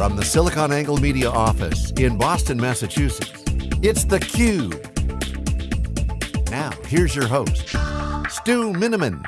From the SiliconANGLE Media office in Boston, Massachusetts, it's theCUBE. Now, here's your host, Stu Miniman.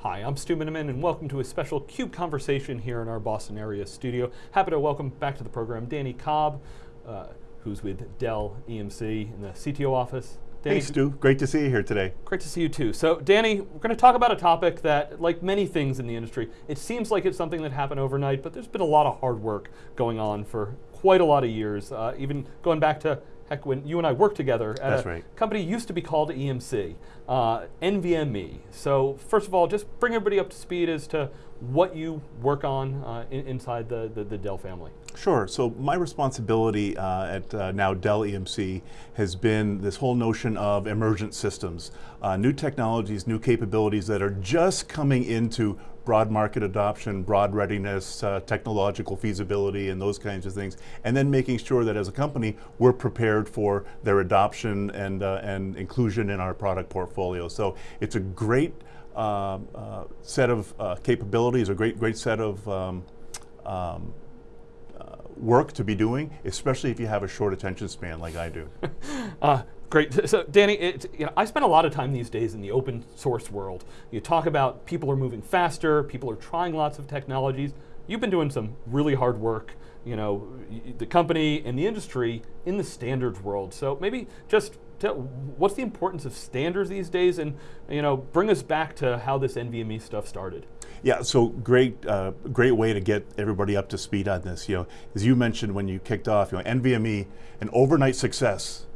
Hi, I'm Stu Miniman and welcome to a special CUBE conversation here in our Boston area studio. Happy to welcome back to the program Danny Cobb, uh, who's with Dell EMC in the CTO office. Danny, hey Stu, great to see you here today. Great to see you too. So Danny, we're going to talk about a topic that, like many things in the industry, it seems like it's something that happened overnight, but there's been a lot of hard work going on for quite a lot of years, uh, even going back to heck, when you and I worked together at That's a right. company used to be called EMC, uh, NVMe. So first of all, just bring everybody up to speed as to what you work on uh, in, inside the, the, the, Dell family. Sure, so my responsibility uh, at uh, now Dell EMC has been this whole notion of emergent systems, uh, new technologies, new capabilities that are just coming into broad market adoption, broad readiness, uh, technological feasibility, and those kinds of things, and then making sure that as a company, we're prepared for their adoption and, uh, and inclusion in our product portfolio. So it's a great uh, uh, set of uh, capabilities, a great, great set of um, um, uh, work to be doing, especially if you have a short attention span like I do. uh, great. So, Danny, it, you know, I spend a lot of time these days in the open source world. You talk about people are moving faster, people are trying lots of technologies. You've been doing some really hard work, you know, the company and the industry in the standards world. So maybe just tell, what's the importance of standards these days and you know, bring us back to how this NVMe stuff started. Yeah, so great, uh, great way to get everybody up to speed on this. You know, as you mentioned when you kicked off, you know, NVMe, an overnight success,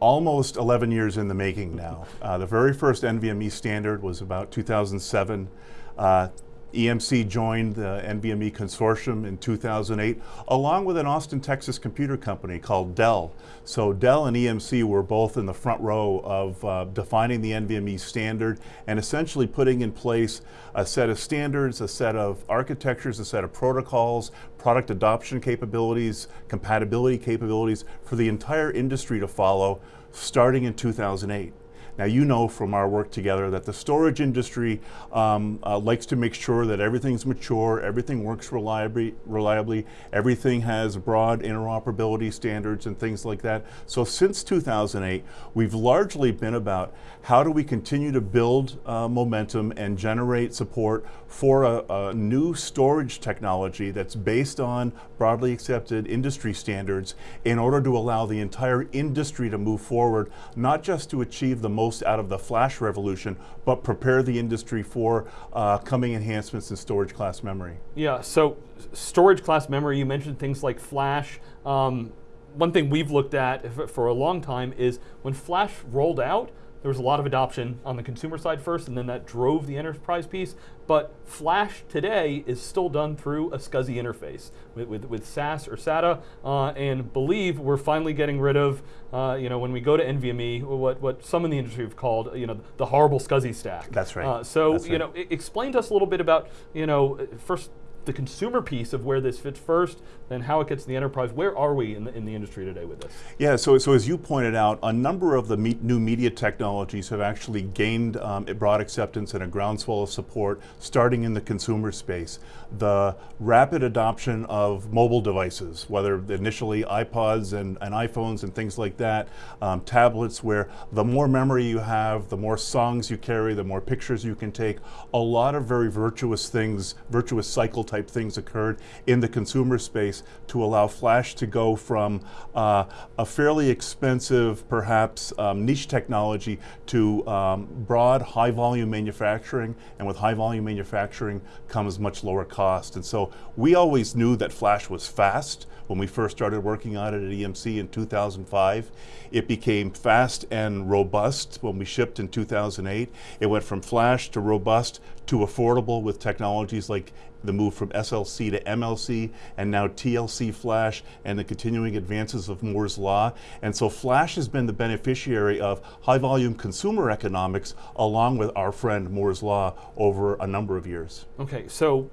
almost 11 years in the making now. Uh, the very first NVMe standard was about 2007. Uh, EMC joined the NVMe consortium in 2008, along with an Austin, Texas computer company called Dell. So Dell and EMC were both in the front row of uh, defining the NVMe standard and essentially putting in place a set of standards, a set of architectures, a set of protocols, product adoption capabilities, compatibility capabilities for the entire industry to follow starting in 2008. Now you know from our work together that the storage industry um, uh, likes to make sure that everything's mature, everything works reliably, reliably, everything has broad interoperability standards and things like that. So since 2008, we've largely been about how do we continue to build uh, momentum and generate support for a, a new storage technology that's based on broadly accepted industry standards in order to allow the entire industry to move forward, not just to achieve the most most out of the flash revolution, but prepare the industry for uh, coming enhancements in storage class memory. Yeah, so storage class memory, you mentioned things like flash. Um, one thing we've looked at for a long time is when flash rolled out, there was a lot of adoption on the consumer side first, and then that drove the enterprise piece. But Flash today is still done through a SCSI interface with, with, with SAS or SATA, uh, and believe we're finally getting rid of, uh, you know, when we go to NVMe, what, what some in the industry have called, you know, the horrible SCSI stack. That's right. Uh, so, That's you know, explain to us a little bit about, you know, first the consumer piece of where this fits first, then how it gets to the enterprise. Where are we in the, in the industry today with this? Yeah, so, so as you pointed out, a number of the me new media technologies have actually gained um, broad acceptance and a groundswell of support starting in the consumer space. The rapid adoption of mobile devices, whether initially iPods and, and iPhones and things like that, um, tablets where the more memory you have, the more songs you carry, the more pictures you can take, a lot of very virtuous things, virtuous cycle type things occurred in the consumer space to allow flash to go from uh, a fairly expensive, perhaps um, niche technology to um, broad, high volume manufacturing. And with high volume manufacturing comes much lower cost. And so we always knew that flash was fast when we first started working on it at EMC in 2005. It became fast and robust when we shipped in 2008. It went from flash to robust to affordable with technologies like the move from SLC to MLC and now TLC flash and the continuing advances of Moore's Law. And so flash has been the beneficiary of high volume consumer economics along with our friend Moore's Law over a number of years. Okay, so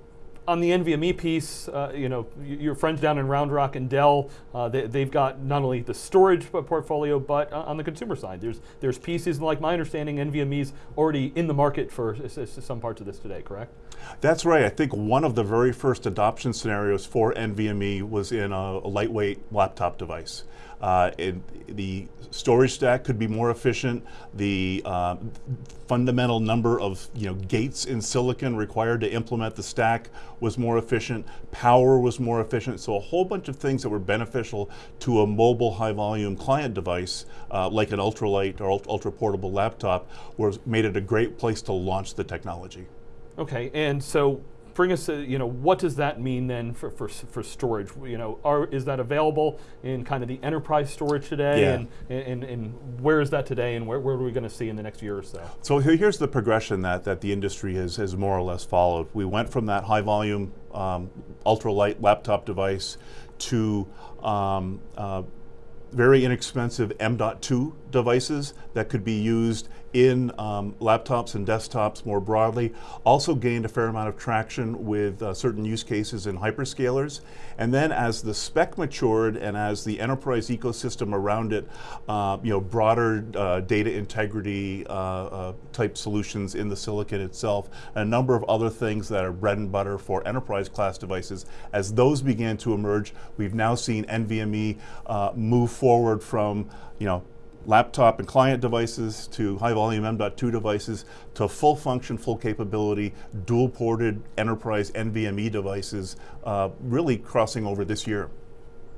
on the NVMe piece, uh, you know, your friends down in Round Rock and Dell, uh, they, have got not only the storage portfolio, but uh, on the consumer side, there's there's and like my understanding, NVMe's already in the market for some parts of this today, correct? That's right. I think one of the very first adoption scenarios for NVMe was in a, a lightweight laptop device. Uh, it, the storage stack could be more efficient. The uh, fundamental number of you know gates in silicon required to implement the stack was more efficient. Power was more efficient. So a whole bunch of things that were beneficial to a mobile high-volume client device, uh, like an ultralight or ultra portable laptop, was made it a great place to launch the technology. Okay, and so bring us, a, you know, what does that mean then for, for, for storage? You know, are, is that available in kind of the enterprise storage today? Yeah. And, and, and where is that today and where, where are we going to see in the next year or so? So here's the progression that, that the industry has, has more or less followed. We went from that high volume um, ultralight laptop device to um, uh, very inexpensive M.2 devices that could be used in um, laptops and desktops more broadly. Also gained a fair amount of traction with uh, certain use cases in hyperscalers. And then as the spec matured and as the enterprise ecosystem around it, uh, you know, broader uh, data integrity uh, uh, type solutions in the silicon itself, a number of other things that are bread and butter for enterprise class devices, as those began to emerge, we've now seen NVMe uh, move forward from, you know, laptop and client devices to high volume M.2 devices to full function, full capability, dual ported enterprise NVMe devices, uh, really crossing over this year.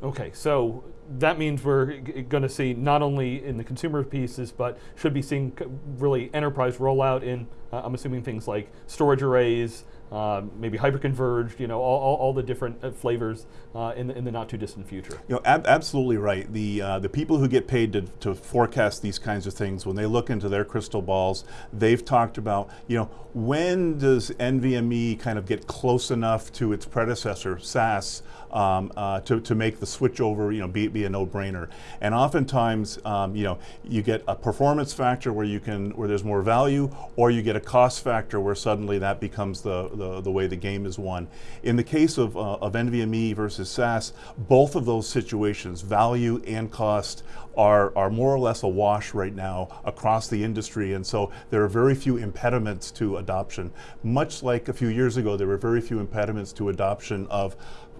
Okay, so that means we're going to see not only in the consumer pieces, but should be seeing really enterprise rollout in, uh, I'm assuming things like storage arrays, uh, maybe hyperconverged, you know, all, all, all the different uh, flavors uh, in, the, in the not too distant future. You know, ab absolutely right. The, uh, the people who get paid to, to forecast these kinds of things, when they look into their crystal balls, they've talked about, you know, when does NVMe kind of get close enough to its predecessor, SAS, um, uh, to, to make the switch over, you know, be, be a no-brainer. And oftentimes, um, you know, you get a performance factor where you can, where there's more value, or you get a cost factor where suddenly that becomes the, the, the way the game is won. In the case of, uh, of NVMe versus SAS, both of those situations, value and cost, are, are more or less a wash right now across the industry. And so there are very few impediments to adoption. Much like a few years ago, there were very few impediments to adoption of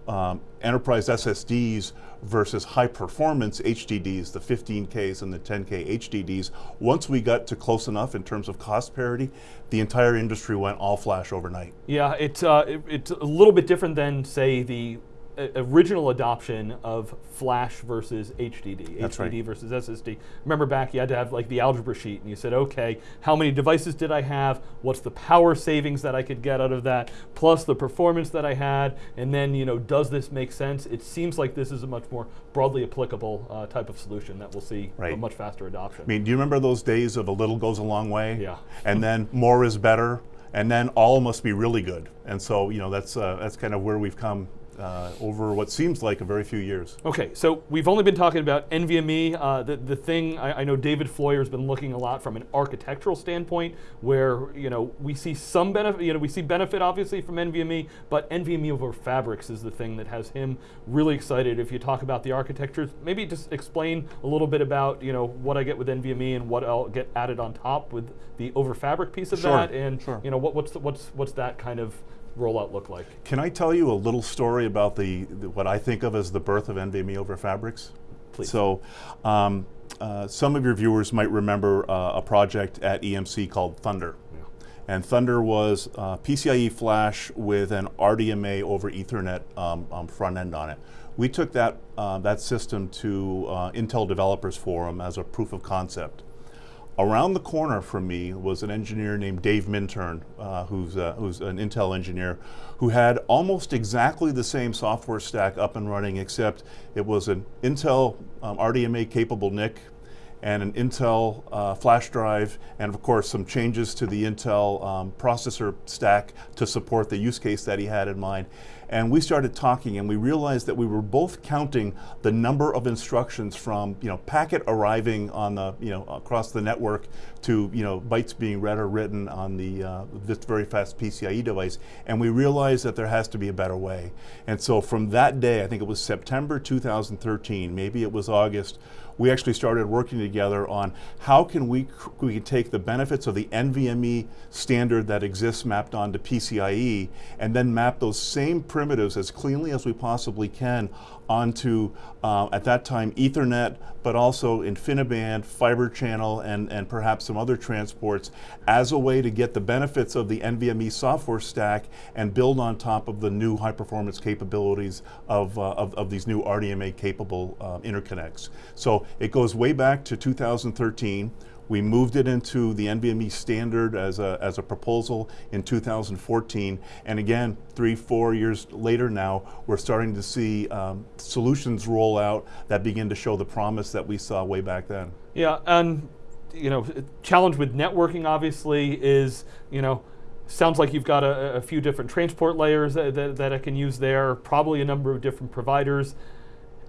um, enterprise SSDs versus high performance HDDs, the 15Ks and the 10K HDDs. Once we got to close enough in terms of cost parity, the entire industry went all flash overnight. Yeah, it's, uh, it, it's a little bit different than, say, the original adoption of flash versus HDD, That's HDD right. versus SSD. Remember back, you had to have like the algebra sheet, and you said, okay, how many devices did I have? What's the power savings that I could get out of that, plus the performance that I had, and then you know, does this make sense? It seems like this is a much more broadly applicable uh, type of solution that we'll see right. a much faster adoption. I mean, do you remember those days of a little goes a long way? Yeah. And then more is better, and then all must be really good. And so, you know, that's uh, that's kind of where we've come uh, over what seems like a very few years. Okay, so we've only been talking about NVMe. Uh, the, the thing, I, I, know David Floyer has been looking a lot from an architectural standpoint where, you know, we see some benefit, you know, we see benefit obviously from NVMe, but NVMe over Fabrics is the thing that has him really excited. If you talk about the architectures, maybe just explain a little bit about, you know, what I get with NVMe and what I'll get added on top with the over Fabric piece of sure, that and, sure. you know, what, what's, the, what's, what's that kind of rollout look like? Can I tell you a little story about the, the what I think of as the birth of NVMe over Fabrics? Please. So, um, uh, some of your viewers might remember uh, a project at EMC called Thunder. Yeah. And Thunder was uh, PCIe flash with an RDMA over Ethernet um, um, front end on it. We took that, uh, that system to uh, Intel Developers Forum as a proof of concept. Around the corner from me was an engineer named Dave Minturn, uh, who's, uh, who's an Intel engineer, who had almost exactly the same software stack up and running, except it was an Intel um, RDMA capable NIC and an Intel uh, flash drive, and of course some changes to the Intel um, processor stack to support the use case that he had in mind. And we started talking and we realized that we were both counting the number of instructions from you know packet arriving on the you know across the network to you know bytes being read or written on the uh, this very fast PCIe device, and we realized that there has to be a better way. And so from that day, I think it was September 2013, maybe it was August we actually started working together on how can we, we can take the benefits of the NVMe standard that exists mapped onto PCIe and then map those same primitives as cleanly as we possibly can onto, uh, at that time, Ethernet, but also InfiniBand, fiber channel, and, and perhaps some other transports as a way to get the benefits of the NVMe software stack and build on top of the new high performance capabilities of, uh, of, of, these new RDMA capable uh, interconnects. So it goes way back to 2013. We moved it into the NVMe standard as a, as a proposal in 2014. And again, three, four years later now, we're starting to see um, solutions roll out that begin to show the promise that we saw way back then. Yeah, and you know, challenge with networking obviously is, you know, sounds like you've got a, a few different transport layers that, that, that I can use there, probably a number of different providers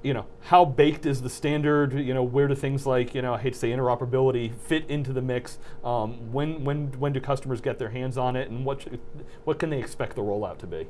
you know, how baked is the standard? You know, where do things like, you know, I hate to say interoperability fit into the mix? Um, when, when, when do customers get their hands on it and what, what can they expect the rollout to be?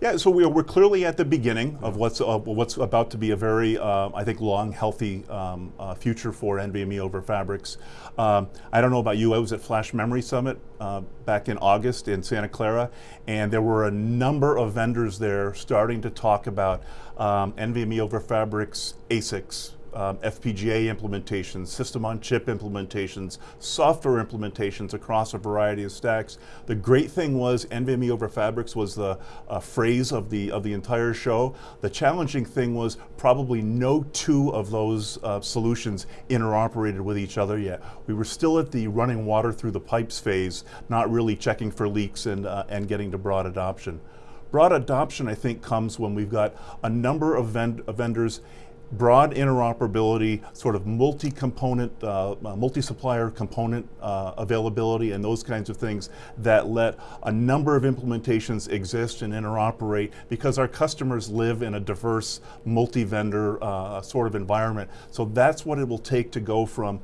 Yeah, so we're, we're clearly at the beginning of what's, uh, what's about to be a very, uh, I think, long, healthy um, uh, future for NVMe over Fabrics. Um, I don't know about you, I was at Flash Memory Summit uh, back in August in Santa Clara, and there were a number of vendors there starting to talk about um, NVMe over Fabrics ASICs, um, FPGA implementations, system on chip implementations, software implementations across a variety of stacks. The great thing was NVMe over Fabrics was the uh, phrase of the, of the entire show. The challenging thing was probably no two of those uh, solutions interoperated with each other yet. We were still at the running water through the pipes phase, not really checking for leaks and, uh, and getting to broad adoption. Broad adoption, I think, comes when we've got a number of, vend of vendors broad interoperability, sort of multi-component, uh, uh, multi-supplier component uh, availability and those kinds of things that let a number of implementations exist and interoperate because our customers live in a diverse multi-vendor uh, sort of environment. So that's what it will take to go from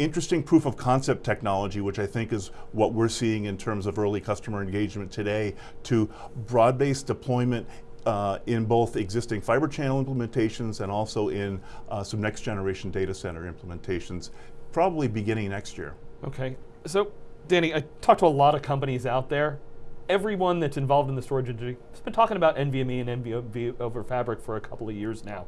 interesting proof of concept technology, which I think is what we're seeing in terms of early customer engagement today, to broad-based deployment uh, in both existing fiber channel implementations and also in uh, some next generation data center implementations, probably beginning next year. Okay, so Danny, I talked to a lot of companies out there. Everyone that's involved in the storage industry has been talking about NVMe and NVMe over Fabric for a couple of years now.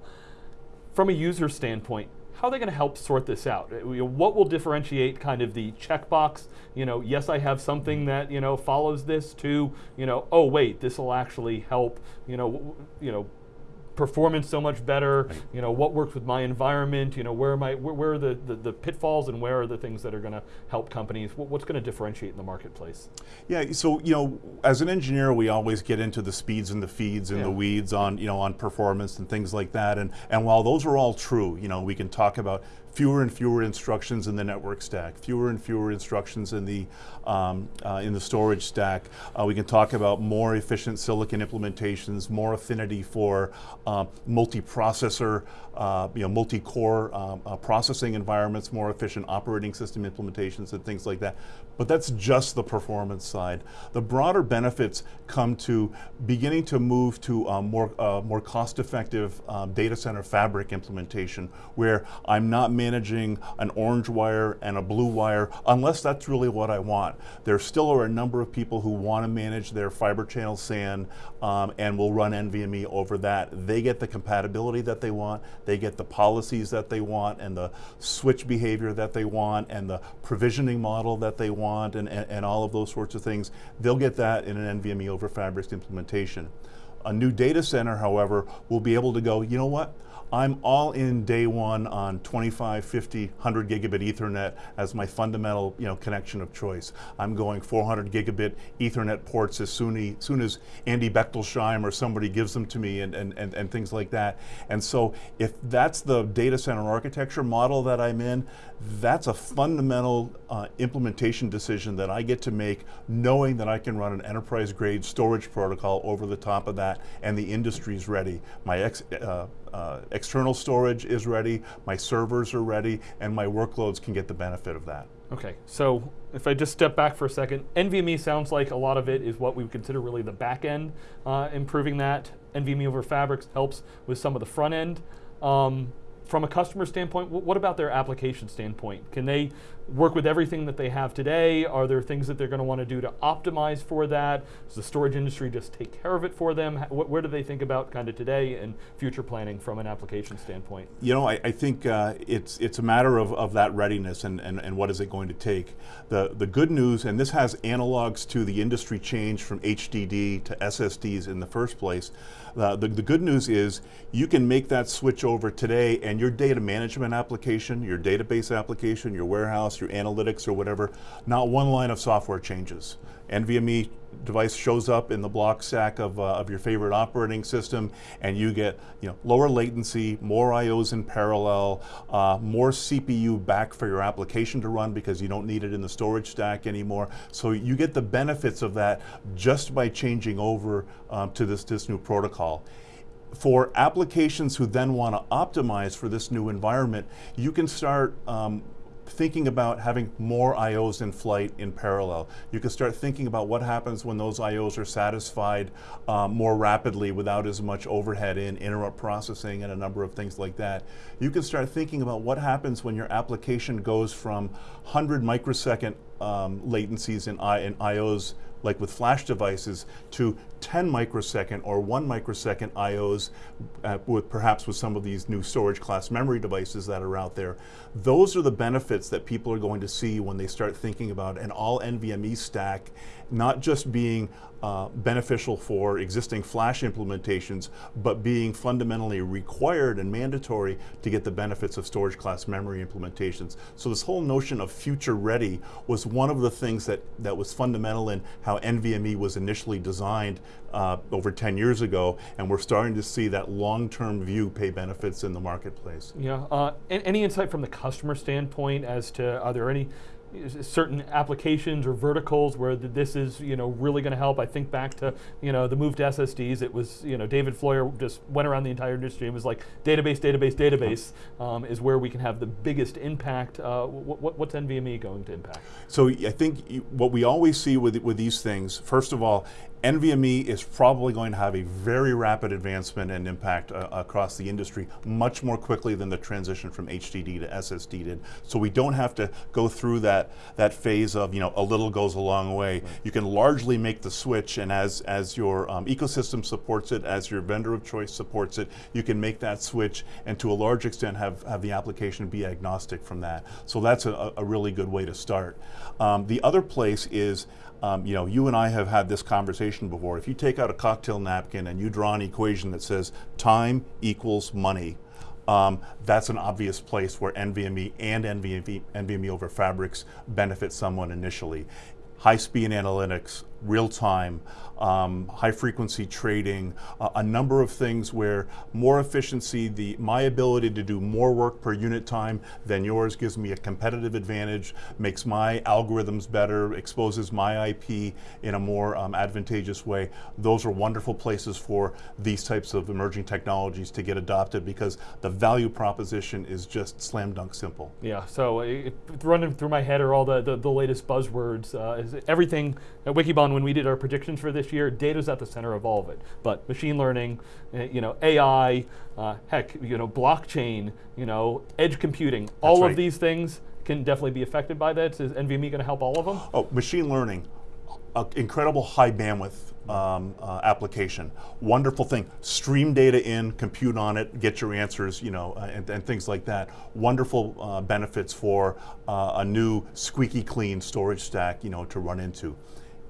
From a user standpoint, how are they going to help sort this out? Uh, what will differentiate kind of the checkbox, you know, yes, I have something that, you know, follows this to, you know, oh, wait, this will actually help, you know, you know, performance so much better, right. you know, what works with my environment, you know, where am I, where, where are the, the, the, pitfalls and where are the things that are going to help companies, what, what's going to differentiate in the marketplace? Yeah, so, you know, as an engineer, we always get into the speeds and the feeds and yeah. the weeds on, you know, on performance and things like that. And, and while those are all true, you know, we can talk about fewer and fewer instructions in the network stack, fewer and fewer instructions in the um, uh, in the storage stack. Uh, we can talk about more efficient silicon implementations, more affinity for uh, multi-processor, you know, multi-core um, uh, processing environments, more efficient operating system implementations and things like that. But that's just the performance side. The broader benefits come to beginning to move to a more, uh, more cost-effective um, data center fabric implementation where I'm not managing an orange wire and a blue wire unless that's really what I want. There still are a number of people who want to manage their fiber channel SAN um, and will run NVMe over that. They get the compatibility that they want, they get the policies that they want and the switch behavior that they want and the provisioning model that they want and, and, and all of those sorts of things. They'll get that in an NVMe over Fabrics implementation. A new data center, however, will be able to go, you know what? I'm all in day one on 25, 50, 100 gigabit Ethernet as my fundamental you know, connection of choice. I'm going 400 gigabit Ethernet ports as soon, soon as Andy Bechtolsheim or somebody gives them to me and, and, and, and things like that. And so if that's the data center architecture model that I'm in, that's a fundamental uh, implementation decision that I get to make knowing that I can run an enterprise grade storage protocol over the top of that and the industry's ready. My ex, uh, uh, external storage is ready, my servers are ready, and my workloads can get the benefit of that. Okay, so if I just step back for a second, NVMe sounds like a lot of it is what we would consider really the back end, uh, improving that. NVMe over Fabrics helps with some of the front end. Um, from a customer standpoint, what about their application standpoint? Can they work with everything that they have today? Are there things that they're going to want to do to optimize for that? Does the storage industry just take care of it for them? Where do they think about kind of today and future planning from an application standpoint? You know, I, I think uh, it's it's a matter of, of that readiness and, and, and what is it going to take. The, the good news, and this has analogs to the industry change from HDD to SSDs in the first place, uh, the, the good news is you can make that switch over today and your data management application, your database application, your warehouse, your analytics or whatever, not one line of software changes. NVMe device shows up in the block stack of, uh, of your favorite operating system and you get you know, lower latency, more IOs in parallel, uh, more CPU back for your application to run because you don't need it in the storage stack anymore. So you get the benefits of that just by changing over um, to this, this new protocol for applications who then want to optimize for this new environment, you can start um, thinking about having more IOs in flight in parallel. You can start thinking about what happens when those IOs are satisfied um, more rapidly without as much overhead in interrupt processing and a number of things like that. You can start thinking about what happens when your application goes from 100 microsecond um, latencies in, I, in IOs like with flash devices, to 10 microsecond or 1 microsecond IOs, uh, with perhaps with some of these new storage class memory devices that are out there. Those are the benefits that people are going to see when they start thinking about an all NVMe stack, not just being uh, beneficial for existing flash implementations, but being fundamentally required and mandatory to get the benefits of storage class memory implementations. So this whole notion of future ready was one of the things that, that was fundamental in how NVMe was initially designed uh, over 10 years ago, and we're starting to see that long-term view pay benefits in the marketplace. Yeah, uh, any insight from the customer standpoint as to, are there any certain applications or verticals where this is you know really going to help. I think back to you know the move to SSDs. It was you know David Floyer just went around the entire industry and was like database, database, database um, is where we can have the biggest impact. Uh, what, what's NVMe going to impact? So I think what we always see with with these things, first of all, NVMe is probably going to have a very rapid advancement and impact uh, across the industry much more quickly than the transition from HDD to SSD did. So we don't have to go through that, that phase of, you know, a little goes a long way. Right. You can largely make the switch and as, as your um, ecosystem supports it, as your vendor of choice supports it, you can make that switch and to a large extent have, have the application be agnostic from that. So that's a, a really good way to start. Um, the other place is um, you know, you and I have had this conversation before. If you take out a cocktail napkin and you draw an equation that says time equals money, um, that's an obvious place where NVMe and NVMe, NVMe over Fabrics benefit someone initially. High speed analytics, real time, um, high frequency trading, uh, a number of things where more efficiency, the my ability to do more work per unit time than yours gives me a competitive advantage, makes my algorithms better, exposes my IP in a more um, advantageous way. Those are wonderful places for these types of emerging technologies to get adopted because the value proposition is just slam dunk simple. Yeah, so it, running through my head are all the, the, the latest buzzwords. Uh, everything at Wikibon when we did our predictions for this year, data's at the center of all of it. But machine learning, uh, you know, AI, uh, heck, you know, blockchain, you know, edge computing, That's all right. of these things can definitely be affected by that. Is NVMe going to help all of them? Oh, machine learning, uh, incredible high bandwidth um, uh, application. Wonderful thing. Stream data in, compute on it, get your answers, you know, uh, and, and, things like that. Wonderful uh, benefits for uh, a new squeaky clean storage stack, you know, to run into.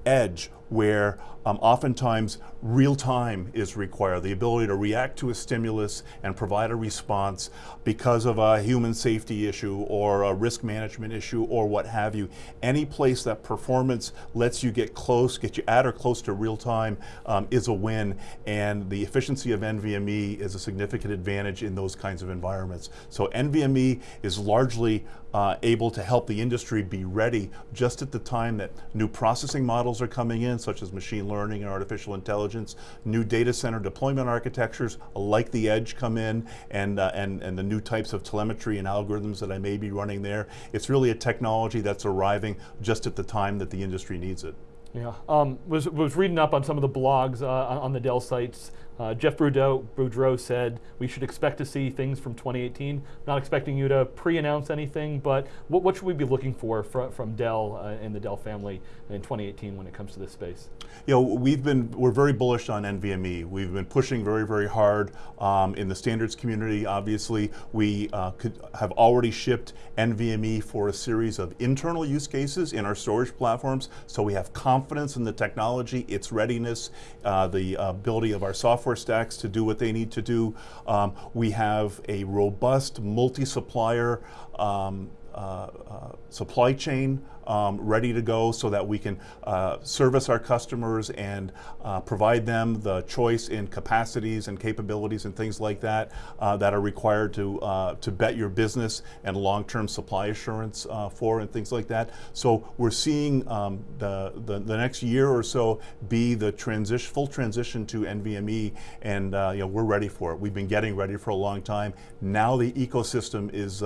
Edge, where um, oftentimes real time is required, the ability to react to a stimulus and provide a response because of a human safety issue or a risk management issue or what have you. Any place that performance lets you get close, get you at or close to real time um, is a win and the efficiency of NVMe is a significant advantage in those kinds of environments. So NVMe is largely uh, able to help the industry be ready just at the time that new processing models are coming in, such as machine learning and artificial intelligence, new data center deployment architectures like the edge come in, and, uh, and, and the new types of telemetry and algorithms that I may be running there. It's really a technology that's arriving just at the time that the industry needs it. Yeah, um, was was reading up on some of the blogs uh, on the Dell sites. Uh, Jeff Boudreau, Boudreau said we should expect to see things from 2018. Not expecting you to pre-announce anything, but what, what, should we be looking for fr from Dell uh, and the Dell family in 2018 when it comes to this space? You know, we've been we're very bullish on NVMe. We've been pushing very very hard um, in the standards community. Obviously, we uh, could have already shipped NVMe for a series of internal use cases in our storage platforms. So we have confidence in the technology, its readiness, uh, the ability of our software software stacks to do what they need to do. Um, we have a robust multi-supplier um, uh, uh, supply chain um, ready to go so that we can uh, service our customers and uh, provide them the choice in capacities and capabilities and things like that uh, that are required to, uh, to bet your business and long-term supply assurance uh, for and things like that. So we're seeing um, the, the, the, next year or so be the transition, full transition to NVMe and uh, you know, we're ready for it. We've been getting ready for a long time. Now the ecosystem is,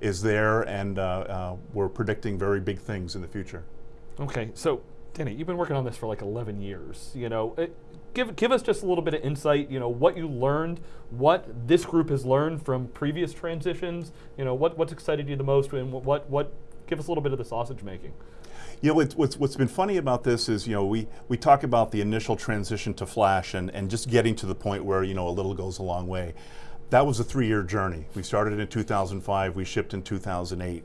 is there and we're predicting very big things things in the future. Okay, so Danny, you've been working on this for like 11 years. You know, it, give give us just a little bit of insight. You know, what you learned, what this group has learned from previous transitions. You know, what what's excited you the most, and what what give us a little bit of the sausage making. You know, what's, what's been funny about this is, you know, we, we talk about the initial transition to Flash and, and just getting to the point where, you know, a little goes a long way. That was a three-year journey. We started in 2005, we shipped in 2008.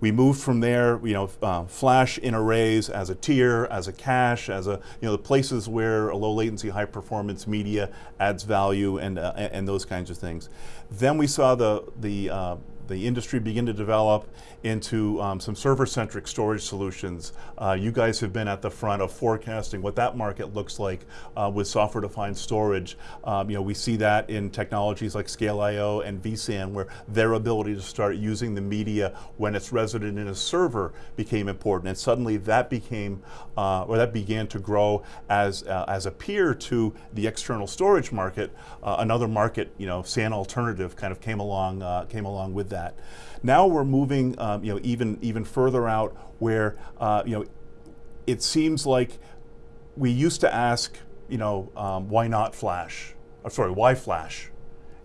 We moved from there, you know, uh, flash in arrays as a tier, as a cache, as a, you know, the places where a low latency, high performance media adds value and, uh, and those kinds of things. Then we saw the, the uh, the industry begin to develop into um, some server-centric storage solutions. Uh, you guys have been at the front of forecasting what that market looks like uh, with software-defined storage. Um, you know, we see that in technologies like Scale.io and vSAN, where their ability to start using the media when it's resident in a server became important, and suddenly that became, uh, or that began to grow as uh, as a peer to the external storage market. Uh, another market, you know, SAN alternative, kind of came along uh, came along with that that. Now we're moving, um, you know, even even further out where, uh, you know, it seems like we used to ask, you know, um, why not Flash? I'm sorry, why Flash?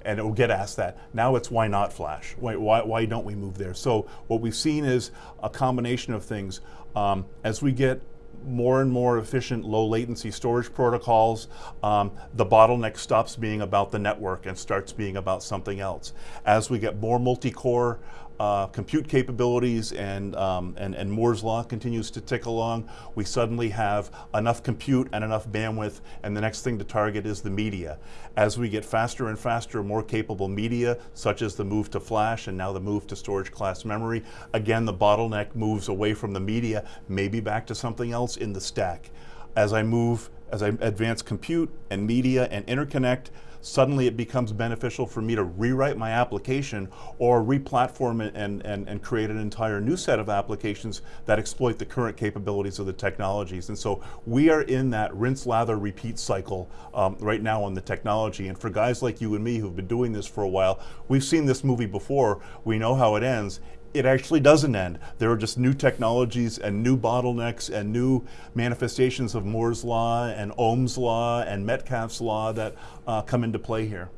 and it will get asked that. Now it's why not Flash? Why, why, why, don't we move there? So what we've seen is a combination of things. Um, as we get more and more efficient low latency storage protocols, um, the bottleneck stops being about the network and starts being about something else. As we get more multi-core uh, compute capabilities and, um, and, and Moore's Law continues to tick along, we suddenly have enough compute and enough bandwidth and the next thing to target is the media. As we get faster and faster, more capable media, such as the move to flash and now the move to storage class memory, again the bottleneck moves away from the media, maybe back to something else in the stack. As I move, as I advance compute and media and interconnect, suddenly it becomes beneficial for me to rewrite my application or re-platform it and, and, and create an entire new set of applications that exploit the current capabilities of the technologies. And so we are in that rinse, lather, repeat cycle um, right now on the technology. And for guys like you and me who've been doing this for a while, we've seen this movie before, we know how it ends, it actually doesn't end. There are just new technologies and new bottlenecks and new manifestations of Moore's law and Ohm's law and Metcalfe's law that uh, come into play here.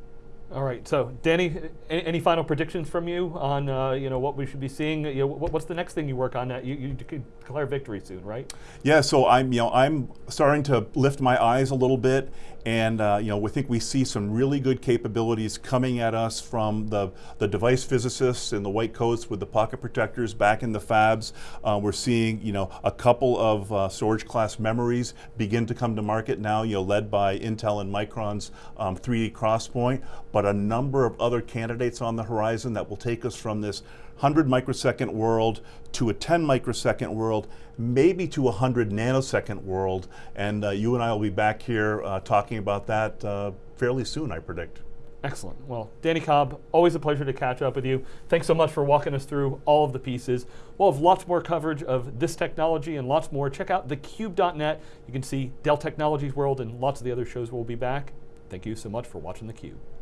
All right. So, Danny, any, any final predictions from you on uh, you know what we should be seeing? You know, what, what's the next thing you work on? That you, you declare victory soon, right? Yeah. So I'm you know I'm starting to lift my eyes a little bit, and uh, you know we think we see some really good capabilities coming at us from the the device physicists in the white coats with the pocket protectors back in the fabs. Uh, we're seeing you know a couple of uh, storage class memories begin to come to market now. You know led by Intel and Micron's um, 3D Crosspoint, but a number of other candidates on the horizon that will take us from this 100 microsecond world to a 10 microsecond world, maybe to a 100 nanosecond world. And uh, you and I will be back here uh, talking about that uh, fairly soon, I predict. Excellent. Well, Danny Cobb, always a pleasure to catch up with you. Thanks so much for walking us through all of the pieces. We'll have lots more coverage of this technology and lots more. Check out thecube.net. You can see Dell Technologies World and lots of the other shows We'll be back. Thank you so much for watching theCUBE.